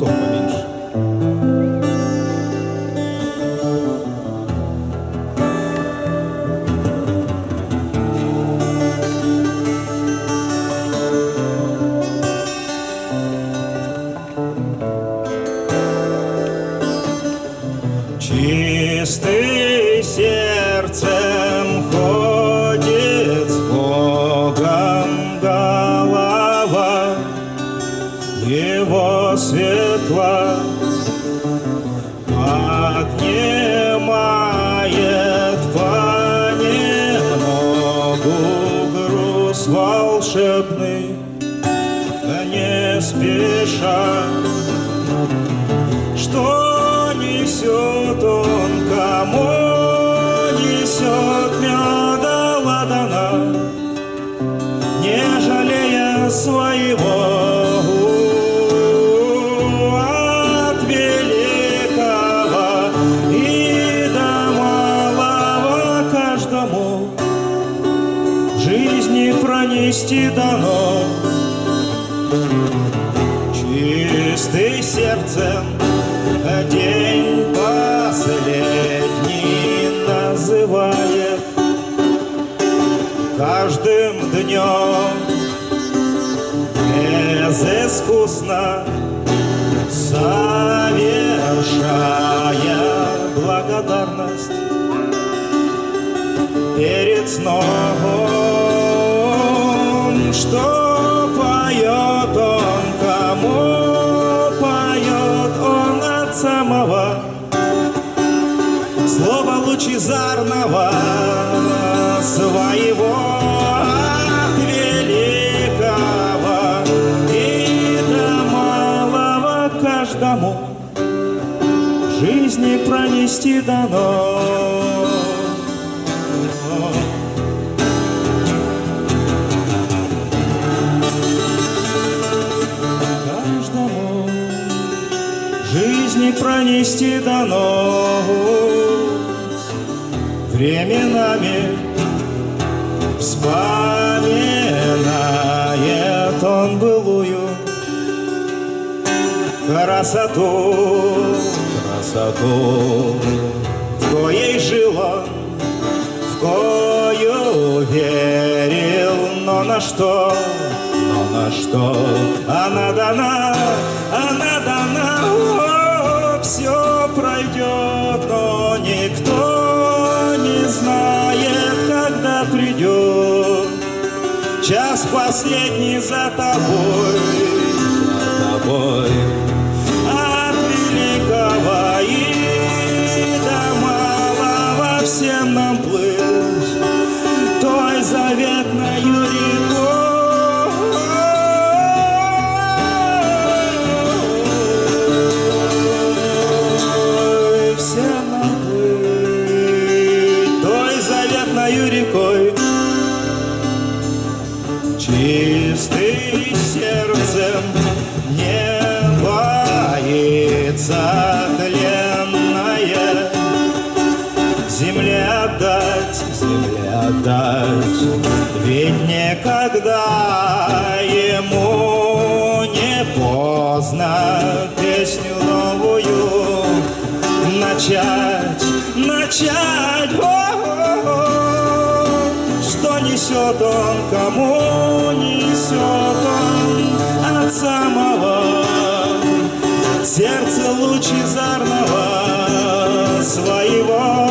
sohbani отнимает понемногу груз волшебный, не спеша. Что несет он, кому несет пронести дано. Чистый сердцем день последний называет. Каждым днем безыскусно совершая благодарность. Перед сном, что поет он, кому поет он от самого слова лучезарного своего от великого и до малого каждому жизни пронести дано. Жизни пронести дано временами вспоминает он былую красоту, красоту, в коей жил он, в кою верил, но на что, на что она дана, она дана, все пройдет, но никто не знает, когда придет час последний за тобой, заветною рекой. Чистый сердцем не боится тленная Земле отдать, земле отдать Ведь никогда ему не поздно Песню новую начать, начать несет он, кому несет он от самого сердца лучезарного своего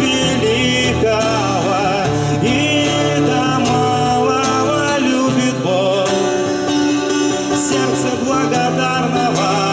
великого и до малого любит Бог. Сердце благодарного